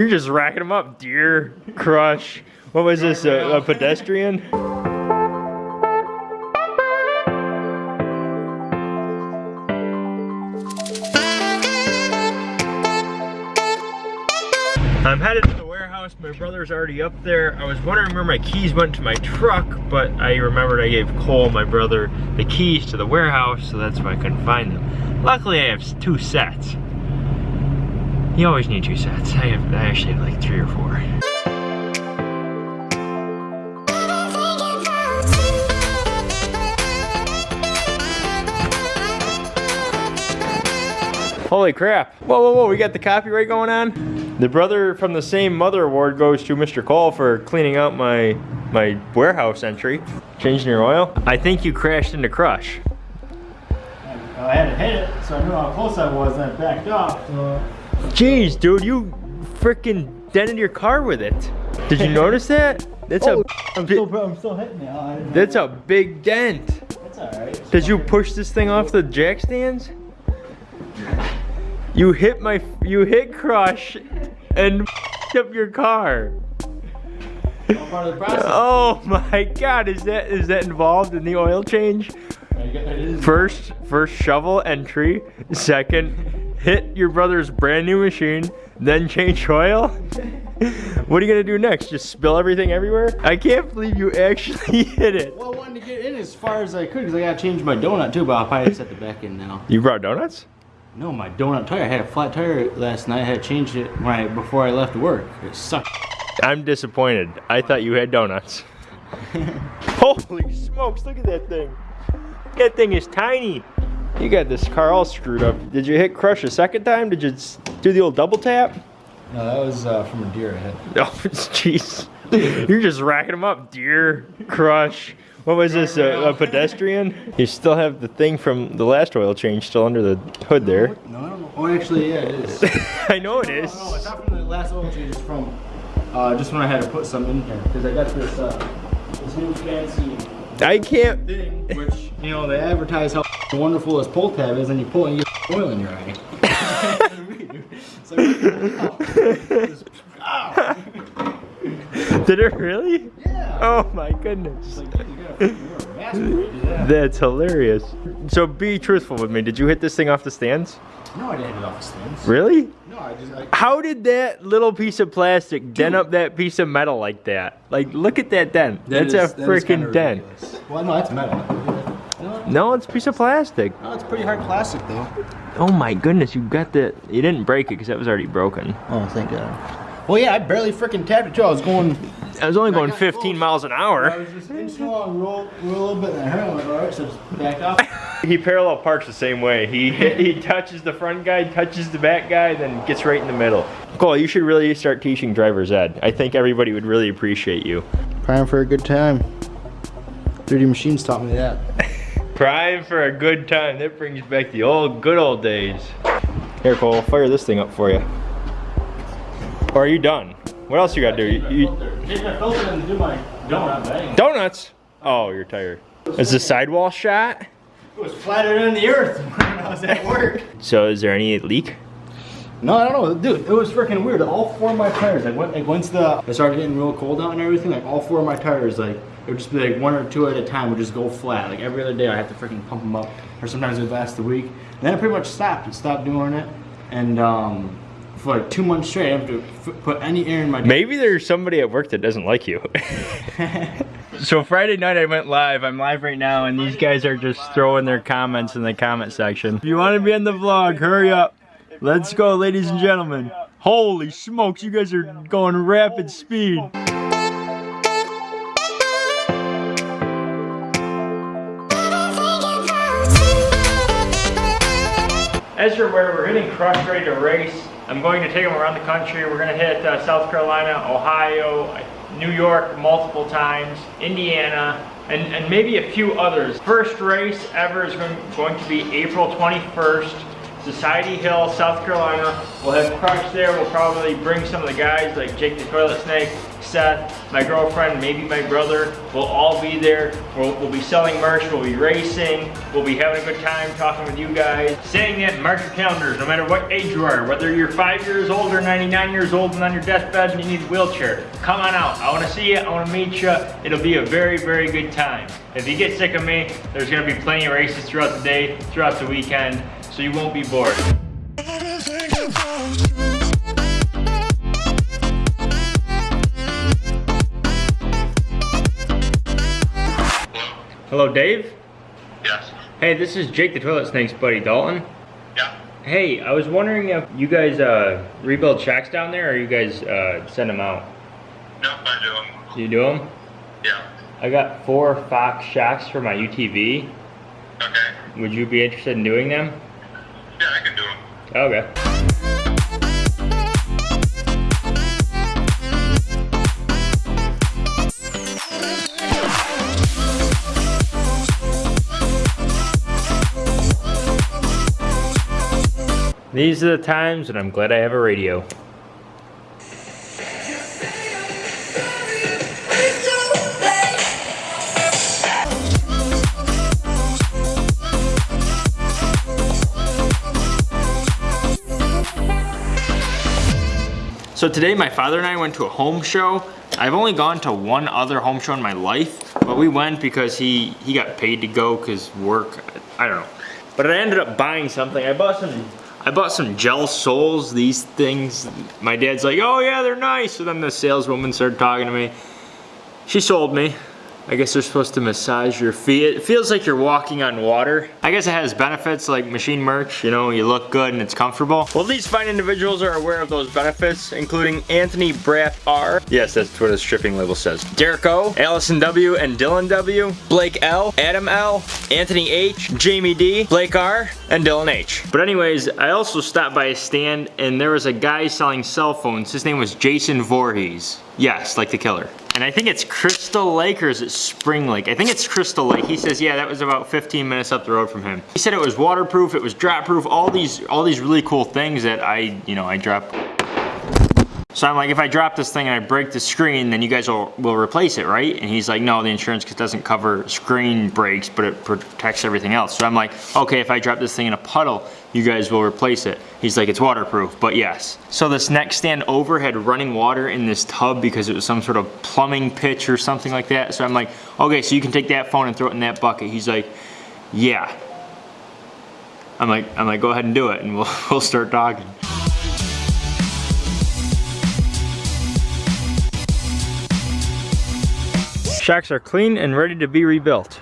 You're just racking them up. Deer, crush. What was this, a, a pedestrian? I'm headed to the warehouse. My brother's already up there. I was wondering where my keys went to my truck, but I remembered I gave Cole, my brother, the keys to the warehouse, so that's why I couldn't find them. Luckily, I have two sets. You always need two sets. I have, I actually have like three or four. Holy crap. Whoa, whoa, whoa, we got the copyright going on? The brother from the same mother award goes to Mr. Cole for cleaning out my my warehouse entry. Changing your oil. I think you crashed into Crush. I had to hit it, so I knew how close I was, and I backed off. So. Jeez, dude, you freaking dented your car with it. Did you notice that? That's oh, a I'm still, I'm still hitting it. Didn't that's a big dent. That's alright. Did you push this thing off the jack stands? You hit my, you hit Crush and up your car. part of the process. Oh my God, is that is that involved in the oil change? First, first shovel entry. Second, hit your brother's brand new machine. Then change oil. What are you gonna do next? Just spill everything everywhere? I can't believe you actually hit it. Well, I wanted to get in as far as I could because I gotta change my donut too, but I'll probably set the back in now. You brought donuts? No, my donut tire. I had a flat tire last night. I had to change it when I, before I left work. It sucked. I'm disappointed. I thought you had donuts. Holy smokes, look at that thing. That thing is tiny. You got this car all screwed up. Did you hit crush a second time? Did you do the old double tap? No, that was uh, from a deer I had. Oh, jeez. You're just racking them up. Deer, crush. What was this, a, a pedestrian? You still have the thing from the last oil change still under the hood there. No, I don't know. Oh, actually, yeah, it is. I know it is. No, it's not from the last oil change. It's from uh, just when I had to put some in here because I got this uh, this new fancy I can't. thing, which you know they advertise how wonderful as pull tab is, and you pull it and you get oil in your eye. It's like, ow. Did it really? Yeah. Oh my goodness. It's like, dude, you gotta, you gotta masturbate to that. That's hilarious. So be truthful with me. Did you hit this thing off the stands? No, I didn't hit it off the stands. Really? No, I just. I, How did that little piece of plastic dent up that piece of metal like that? Like, look at that dent. That's a freaking dent. Well, no, that's metal. No, No, it's a piece of plastic. no, it's pretty hard plastic though. Oh my goodness, you got the. You didn't break it because that was already broken. Oh, thank God. Well, yeah, I barely freaking tapped it too. I was going. I was only going 15 close. miles an I hour. was just inching along, roll, roll a little bit, and I heard. I'm like, all right, so just backed off. He parallel parks the same way. He he touches the front guy, touches the back guy, then gets right in the middle. Cole, you should really start teaching driver's ed. I think everybody would really appreciate you. Prime for a good time. 3D Machines taught me that. Prime for a good time. That brings back the old good old days. Here, Cole, fire this thing up for you. Or are you done? What else you gotta do? You, you, Take my filter and do my donut bang. donuts. Oh, you're tired. Is the sidewall shot? It was flatter than the earth when I was at work. So is there any leak? No, I don't know, dude. It was freaking weird. All four of my tires, like, when, like once the it started getting real cold out and everything, like all four of my tires, like it would just be like one or two at a time would just go flat. Like every other day, I have to freaking pump them up, or sometimes it would last a week. And then I pretty much stopped. It stopped doing it, and um, for like two months straight, I have to f- put any air in my. Maybe there's somebody at work that doesn't like you. so Friday night I went live. I'm live right now and these guys are just throwing their comments in the comment section. If you want to be in the vlog, hurry up. Let's go, ladies and gentlemen. Holy smokes, you guys are going rapid speed. As you're aware, we're hitting Crush Ready to Race. I'm going to take them around the country. We're going to hit uh, South Carolina, Ohio, New York multiple times, Indiana, and, and maybe a few others. First race ever is going to be April 21st. Society Hill, South Carolina. We'll have Crush there. We'll probably bring some of the guys like Jake the Toilet Snake, Seth, my girlfriend, maybe my brother. We'll all be there. We'll, we'll be selling merch. We'll be racing. We'll be having a good time talking with you guys. Saying that, mark your calendars, no matter what age you are, whether you're five years old or 99 years old and on your deathbed and you need a wheelchair. Come on out. I want to see you. I want to meet you. It'll be a very, very good time. If you get sick of me, there's going to be plenty of races throughout the day, throughout the weekend, so you won't be bored. Hello, Dave. Yes. Hey, this is Jake the Toilet Snake's buddy, Dalton. Yeah. Hey, I was wondering if you guys uh, rebuild shocks down there, or you guys uh, send them out. No, I do 'em. You do them? Yeah. I got four Fox shocks for my UTV. Okay. Would you be interested in doing them? Yeah, I can do them. Okay. These are the times that I'm glad I have a radio. So today my father and I went to a home show. I've only gone to one other home show in my life, but we went because he, he got paid to go because work, I don't know. But I ended up buying something. I bought some, I bought some gel soles, these things. My dad's like, oh yeah, they're nice. So then the saleswoman started talking to me. She sold me. I guess they're supposed to massage your feet. It feels like you're walking on water. I guess it has benefits like machine merch, you know, you look good and it's comfortable. Well, these fine individuals are aware of those benefits, including Anthony Braff R. Yes, that's what his stripping label says. Derek O, Allison W, and Dylan W, Blake L, Adam L, Anthony H, Jamie D, Blake R, and Dylan H. But anyways, I also stopped by a stand and there was a guy selling cell phones. His name was Jason Voorhees. Yes, like the killer. And I think it's Crystal Lake or is it Spring Lake? I think it's Crystal Lake. He says, yeah, that was about 15 minutes up the road from him. He said it was waterproof, it was drop proof, all these, all these really cool things that I, you know, I drop. So I'm like, if I drop this thing and I break the screen, then you guys will, will replace it, right? And he's like, no, the insurance doesn't cover screen breaks, but it protects everything else. So I'm like, okay, if I drop this thing in a puddle, you guys will replace it. He's like, it's waterproof, but yes. So this next stand over had running water in this tub because it was some sort of plumbing pitch or something like that. So I'm like, okay, so you can take that phone and throw it in that bucket. He's like, yeah. I'm like, I'm like, go ahead and do it and we'll, we'll start talking. Shocks are clean and ready to be rebuilt.